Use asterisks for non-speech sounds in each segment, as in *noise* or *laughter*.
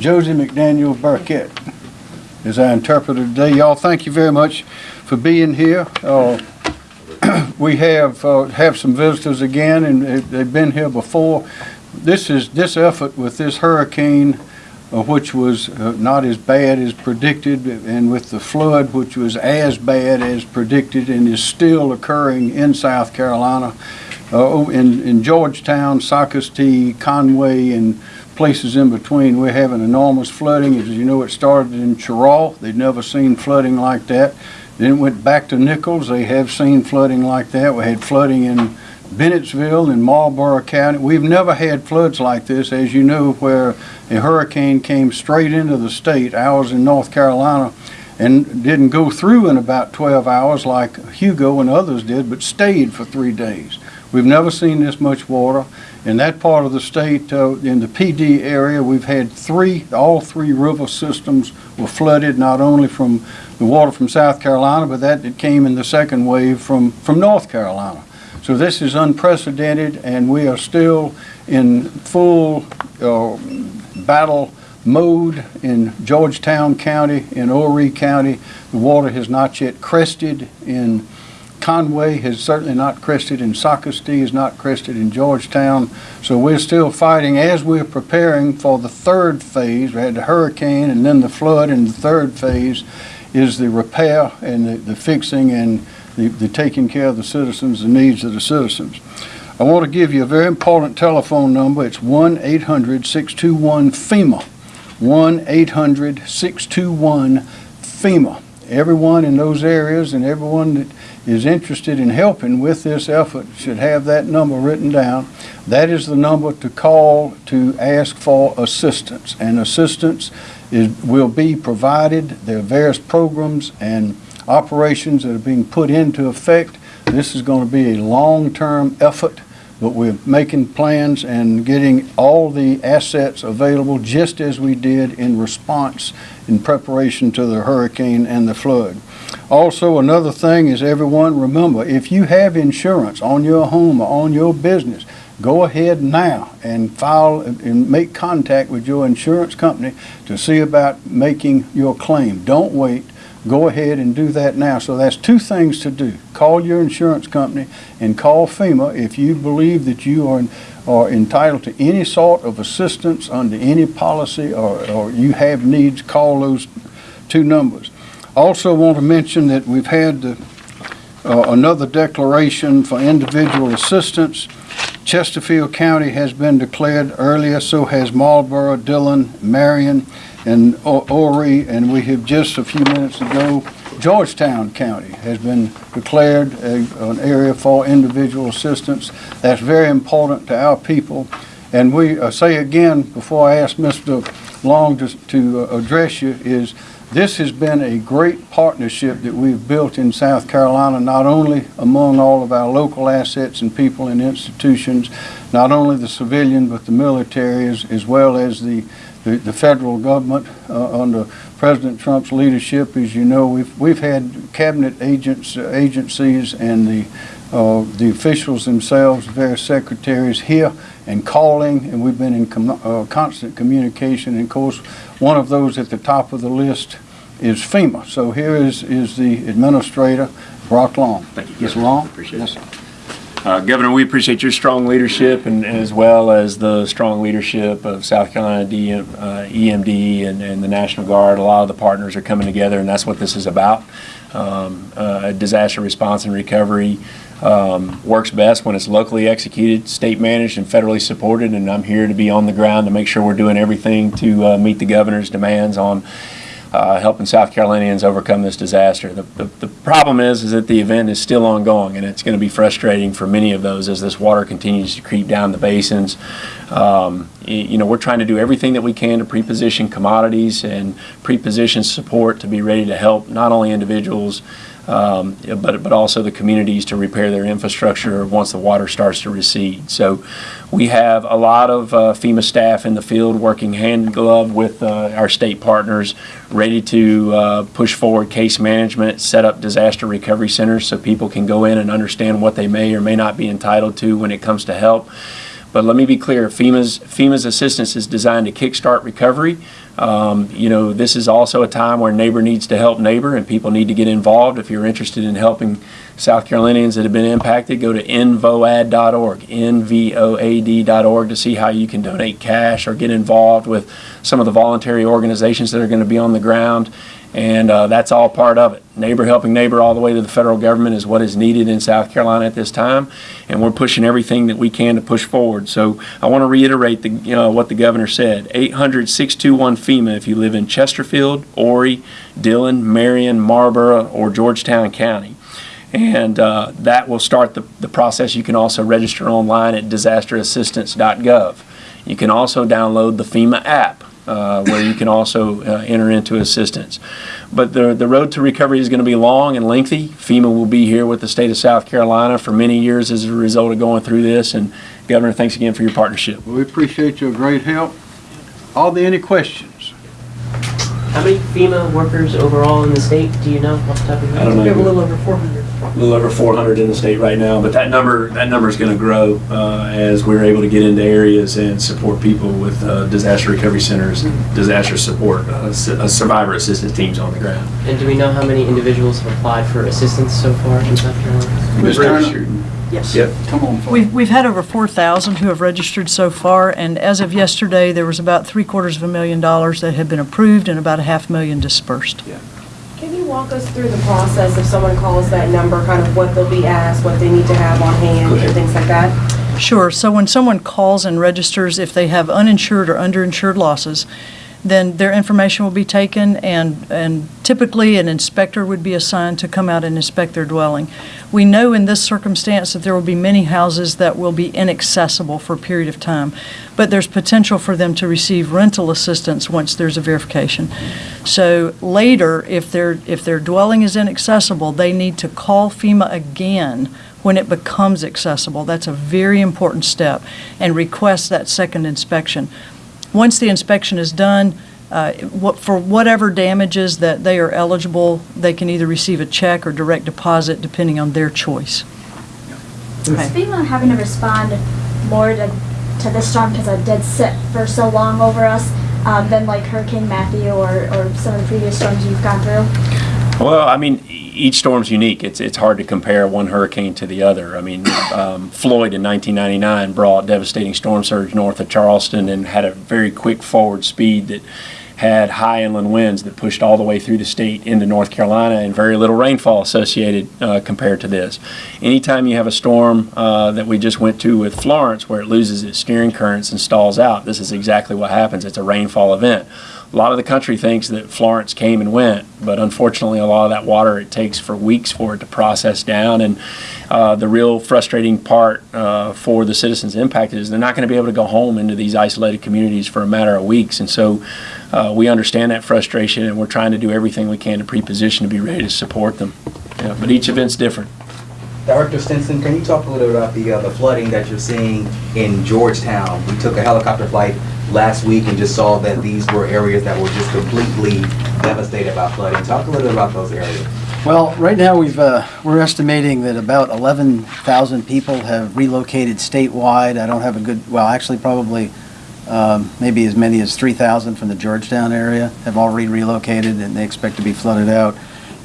Josie McDaniel Burkett is our interpreter today. Y'all, thank you very much for being here. Uh, *clears throat* We have, uh, have some visitors again, and they- they've been here before. This is, this effort with this hurricane, uh, which was uh, not as bad as predicted, and with the flood, which was as bad as predicted and is still occurring in South Carolina, uh, in, in Georgetown, Socastee, Conway, and places in between, we're having enormous flooding. As you know, it started in Cheraw. They'd never seen flooding like that. Then it went back to Nichols. They have seen flooding like that. We had flooding in Bennettsville and Marlboro County. We've never had floods like this, as you know, where a hurricane came straight into the state, ours in North Carolina, and didn't go through in about 12 hours like Hugo and others did, but stayed for three days. We've never seen this much water. In that part of the state, uh, in the Pee Dee area, we've had three, all three river systems were flooded, not only from the water from South Carolina, but that it came in the second wave from, from North Carolina. So this is unprecedented, and we are still in full uh, battle mode in Georgetown County, in Horry County. The water has not yet crested in Conway, has certainly not crested in Socastee, has not crested in Georgetown. So we're still fighting as we're preparing for the third phase. We had the hurricane and then the flood, and the third phase is the repair and the, the fixing and the, the taking care of the citizens, the needs of the citizens. I want to give you a very important telephone number. It's 1-800-621-FEMA. 1-800-621-FEMA. Everyone in those areas and everyone that is interested in helping with this effort should have that number written down. That is the number to call to ask for assistance. And assistance is, will be provided. There are various programs and operations that are being put into effect. This is going to be a long-term effort, but we're making plans and getting all the assets available just as we did in response in preparation to the hurricane and the flood. Also, another thing is everyone remember, if you have insurance on your home or on your business, go ahead now and file and make contact with your insurance company to see about making your claim. Don't wait. Go ahead and do that now. So that's two things to do. Call your insurance company and call FEMA if you believe that you are, are entitled to any sort of assistance under any policy or, or you have needs, call those two numbers. Also want to mention that we've had uh, uh, another declaration for individual assistance. Chesterfield County has been declared earlier, so has Marlboro, Dillon, Marion, and O- Horry, and we have just a few minutes ago, Georgetown County has been declared a, an area for individual assistance. That's very important to our people. And we uh, say again, before I ask Mr. Long to, to uh, address you, is this has been a great partnership that we've built in South Carolina, not only among all of our local assets and people and institutions, not only the civilian but the military as, as well as the, the, the federal government uh, under President Trump's leadership. As you know, we've, we've had cabinet agents, uh, agencies and the, uh, the officials themselves, various secretaries here and calling, and we've been in com- uh, constant communication. And of course, one of those at the top of the list is FEMA. So here is, is the administrator, Brock Long. Thank you. Governor. Long? Appreciate Yes, it. Uh, Governor, we appreciate your strong leadership and as well as the strong leadership of South Carolina DM, uh, EMD and, and the National Guard. A lot of the partners are coming together and that's what this is about. Um, uh, disaster response and recovery um, works best when it's locally executed, state managed and federally supported and I'm here to be on the ground to make sure we're doing everything to uh, meet the governor's demands on uh, helping South Carolinians overcome this disaster. The, the, the problem is, is that the event is still ongoing, and it's going to be frustrating for many of those as this water continues to creep down the basins. Um, you know, we're trying to do everything that we can to pre-position commodities and pre-position support to be ready to help not only individuals, um, but, but also the communities to repair their infrastructure once the water starts to recede. So we have a lot of uh, FEMA staff in the field working hand in glove with uh, our state partners, ready to uh, push forward case management, set up disaster recovery centers so people can go in and understand what they may or may not be entitled to when it comes to help. But let me be clear, FEMA's, FEMA's assistance is designed to kickstart recovery. Um, You know, this is also a time where neighbor needs to help neighbor, and people need to get involved. If you're interested in helping South Carolinians that have been impacted, go to nvoad.org, nvoad.org to see how you can donate cash or get involved with some of the voluntary organizations that are going to be on the ground. And uh, that's all part of it. Neighbor helping neighbor all the way to the federal government is what is needed in South Carolina at this time. And we're pushing everything that we can to push forward. So I want to reiterate the, you know, what the governor said. 800 621 FEMA if you live in Chesterfield, Horry, Dillon, Marion, Marlboro, or Georgetown County. And uh, that will start the, the process. You can also register online at disasterassistance.gov. You can also download the FEMA app uh, where you can also uh, enter into assistance. But the, the road to recovery is going to be long and lengthy. FEMA will be here with the state of South Carolina for many years as a result of going through this. And Governor, thanks again for your partnership. We appreciate your great help. Are there any questions? How many FEMA workers overall in the state, do you know off the top of your I don't know. We have a little over 400. A little over 400 in the state right now, but that number that number is going to grow uh, as we're able to get into areas and support people with uh, disaster recovery centers and disaster support, uh, su- uh, survivor assistance teams on the ground. And do we know how many individuals have applied for assistance so far in South Carolina? Ms. Turner? Yes. Yep. Come on. We've, we've had over 4,000 who have registered so far, and as of yesterday, there was about three quarters of a million dollars that had been approved and about a half million dispersed. Can you walk us through the process if someone calls that number, kind of what they'll be asked, what they need to have on hand, and things like that? Sure, so when someone calls and registers, if they have uninsured or underinsured losses, then their information will be taken, and, and typically an inspector would be assigned to come out and inspect their dwelling. We know in this circumstance that there will be many houses that will be inaccessible for a period of time, but there's potential for them to receive rental assistance once there's a verification. So later, if their, if their dwelling is inaccessible, they need to call FEMA again when it becomes accessible. That's a very important step, and request that second inspection. Once the inspection is done, uh, what- for whatever damages that they are eligible, they can either receive a check or direct deposit, depending on their choice. Is FEMA having to respond more to, to this storm because it did sit for so long over us um, than like Hurricane Matthew or, or some of the previous storms you've gone through? Well, I mean, each storm's unique. It's it's hard to compare one hurricane to the other. I mean, um, Floyd in 1999 brought devastating storm surge north of Charleston and had a very quick forward speed that had high inland winds that pushed all the way through the state into North Carolina and very little rainfall associated uh, compared to this. Anytime you have a storm uh, that we just went to with Florence where it loses its steering currents and stalls out, this is exactly what happens. It's a rainfall event. A lot of the country thinks that Florence came and went, but unfortunately, a lot of that water it takes for weeks for it to process down. And uh, the real frustrating part uh, for the citizens impacted is they're not going to be able to go home into these isolated communities for a matter of weeks. And so uh, we understand that frustration, and we're trying to do everything we can to pre-position to be ready to support them. Yeah, but each event's different. Director Stenson, can you talk a little bit about the, uh, the flooding that you're seeing in Georgetown? We took a helicopter flight last week and just saw that these were areas that were just completely devastated by flooding. Talk a little bit about those areas. Well, right now, we've, uh, we're estimating that about 11,000 people have relocated statewide. I don't have a good, well, actually, probably um, maybe as many as 3,000 from the Georgetown area have already relocated, and they expect to be flooded out.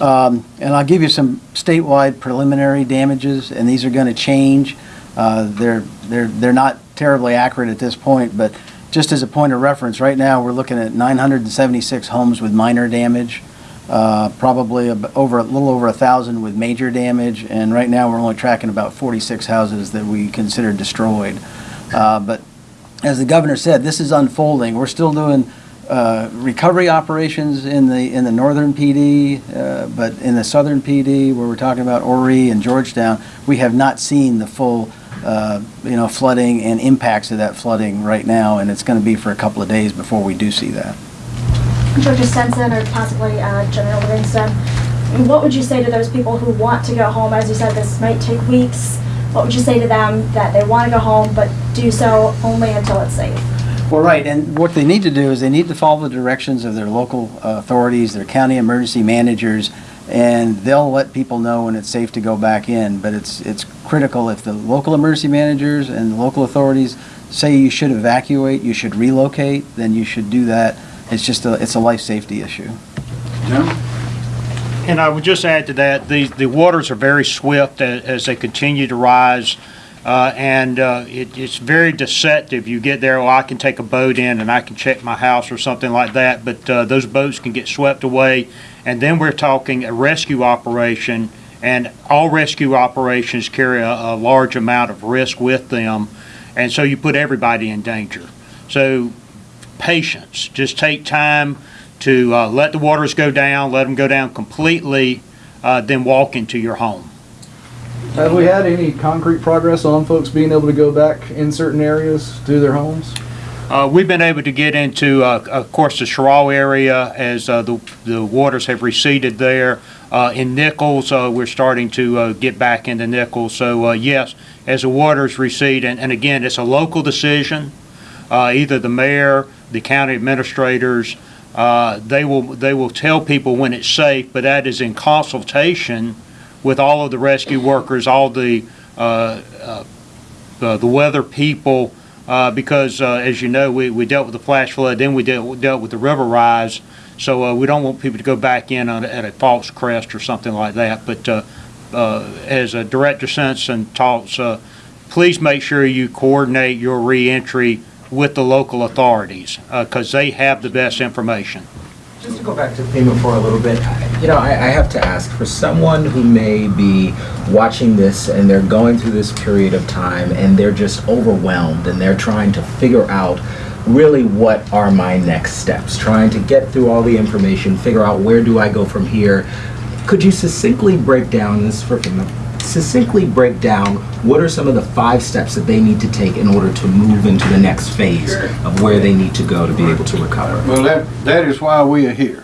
Um, And I'll give you some statewide preliminary damages, and these are going to change. Uh, They're, they're, they're not terribly accurate at this point, but just as a point of reference, right now, we're looking at 976 homes with minor damage uh, probably ab- over, a little over a 1,000 with major damage, and right now, we're only tracking about 46 houses that we consider destroyed. Uh, But as the governor said, this is unfolding. We're still doing uh, recovery operations in the, in the northern Pee Dee, uh, but in the southern Pee Dee, where we're talking about Horry and Georgetown, we have not seen the full, uh, you know, flooding and impacts of that flooding right now, and it's going to be for a couple of days before we do see that. Georgia Stenson or possibly uh, General Livingston, what would you say to those people who want to go home? As you said, this might take weeks. What would you say to them that they want to go home but do so only until it's safe? Well, right, and what they need to do is they need to follow the directions of their local uh, authorities, their county emergency managers, and they'll let people know when it's safe to go back in, but it's, it's critical if the local emergency managers and local authorities say you should evacuate, you should relocate, then you should do that. It's just a, it's a life safety issue. Jim? And I would just add to that, the, the waters are very swift a- as they continue to rise. Uh, and, uh, it, it's very deceptive. You get there, well, I can take a boat in and I can check my house or something like that, but, uh, those boats can get swept away. And then we're talking a rescue operation, and all rescue operations carry a, a large amount of risk with them. And so you put everybody in danger. So patience, just take time to uh, let the waters go down, let them go down completely, uh, then walk into your home. Have we had any concrete progress on folks being able to go back in certain areas to their homes? Uh, we've been able to get into, uh, of course, the Cheraw area as uh, the, the waters have receded there. Uh, in Nichols, uh, we're starting to uh, get back into Nichols. So, yes, as the waters recede, and, and again, it's a local decision. Either the mayor, the county administrators, they will they will tell people when it's safe, but that is in consultation with all of the rescue workers, all the the weather people, because uh, as you know, we, we dealt with the flash flood, then we dealt, dealt with the river rise. So uh, we don't want people to go back in on, at a false crest or something like that. But uh, uh, as uh, Director Simpson talks, uh, please make sure you coordinate your reentry with the local authorities because they have the best information. Just to go back to FEMA for a little bit, you know, I, I have to ask, for someone who may be watching this and they're going through this period of time and they're just overwhelmed and they're trying to figure out really what are my next steps, trying to get through all the information, figure out where do I go from here, could you succinctly break down this for FEMA? Succinctly break down what are some of the five steps that they need to take in order to move into the next phase of where they need to go to be able to recover? Well, that, that is why we are here.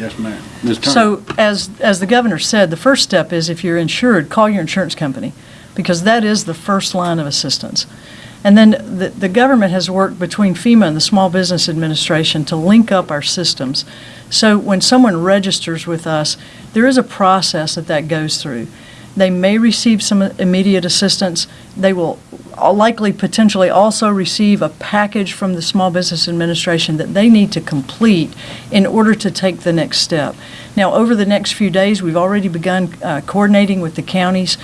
Yes, ma'am. Ms. Turner? So as, as the governor said, the first step is if you're insured, call your insurance company, because that is the first line of assistance. And then the, the government has worked between FEMA and the Small Business Administration to link up our systems. So when someone registers with us, there is a process that that goes through. They may receive some immediate assistance. They will likely potentially also receive a package from the Small Business Administration that they need to complete in order to take the next step. Now, over the next few days, we've already begun uh, coordinating with the counties.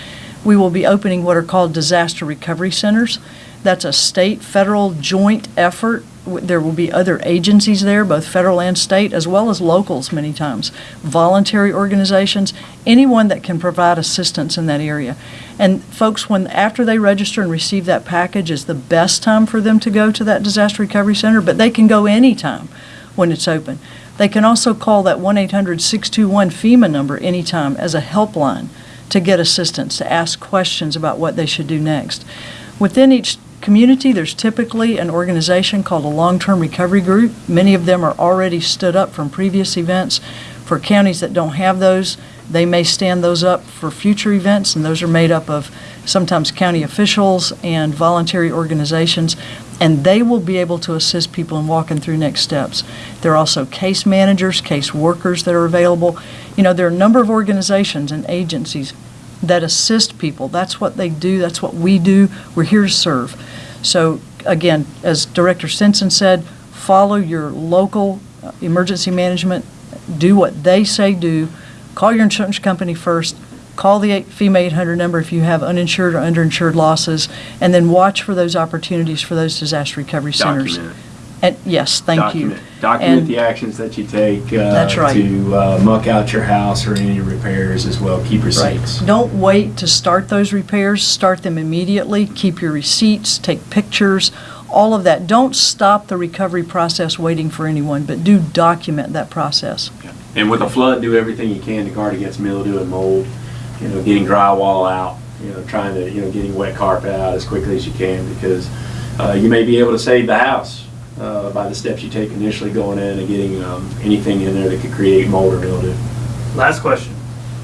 We will be opening what are called disaster recovery centers. That's a state, federal joint effort. There will be other agencies there, both federal and state, as well as locals many times, voluntary organizations, anyone that can provide assistance in that area. And folks, when, after they register and receive that package, is the best time for them to go to that disaster recovery center, but they can go anytime when it's open. They can also call that 1-800-621 FEMA number anytime as a helpline to get assistance, to ask questions about what they should do next. Within each community, there's typically an organization called a long-term recovery group. Many of them are already stood up from previous events. For counties that don't have those, they may stand those up for future events, and those are made up of sometimes county officials and voluntary organizations, and they will be able to assist people in walking through next steps. There are also case managers, case workers that are available. You know, there are a number of organizations and agencies that assist people. That's what they do, that's what we do. We're here to serve. So again, as Director Stenson said, follow your local uh, emergency management, do what they say do, call your insurance company first, call the FEMA 800 number if you have uninsured or underinsured losses, and then watch for those opportunities for those disaster recovery centers. Document And, yes, thank you. Document, document And- the actions that you take uh, That's right. to uh, muck out your house or any repairs as well. Keep receipts. Don't wait to start those repairs, start them immediately, keep your receipts, take pictures, all of that. Don't stop the recovery process waiting for anyone, but do document that process. And with a flood, do everything you can to guard against mildew and mold. You know, getting drywall out. You know, trying to you know getting wet carpet out as quickly as you can because uh, you may be able to save the house uh, by the steps you take initially going in and getting um, anything in there that could create mold or mildew. Last question.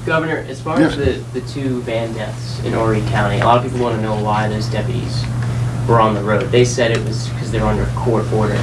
Governor, as far as the, the two van deaths in Horry County, a lot of people want to know why those deputies were on the road. They said it was because they were under court order.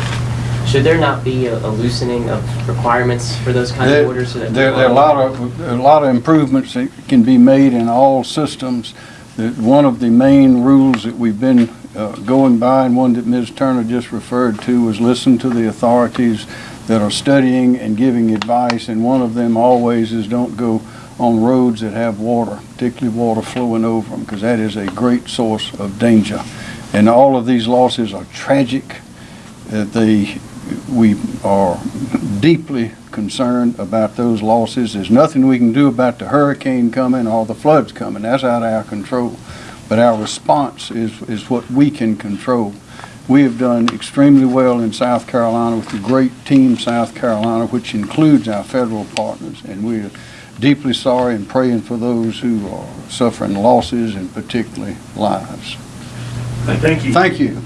Should there not be a a loosening of requirements for those kind There of orders so that? there- there are a lot of, a lot of improvements that can be made in all systems. That One of the main rules that we've been uh, going by, and one that Ms. Turner just referred to, was listen to the authorities that are studying and giving advice, and one of them always is don't go on roads that have water, particularly water flowing over them, because that is a great source of danger. And all of these losses are tragic. Uh, They, we are deeply concerned about those losses. There's nothing we can do about the hurricane coming or the floods coming. That's out of our control. But our response is, is what we can control. We have done extremely well in South Carolina with the great team South Carolina, which includes our federal partners. And we are deeply sorry and praying for those who are suffering losses and particularly lives. Thank you. Thank you.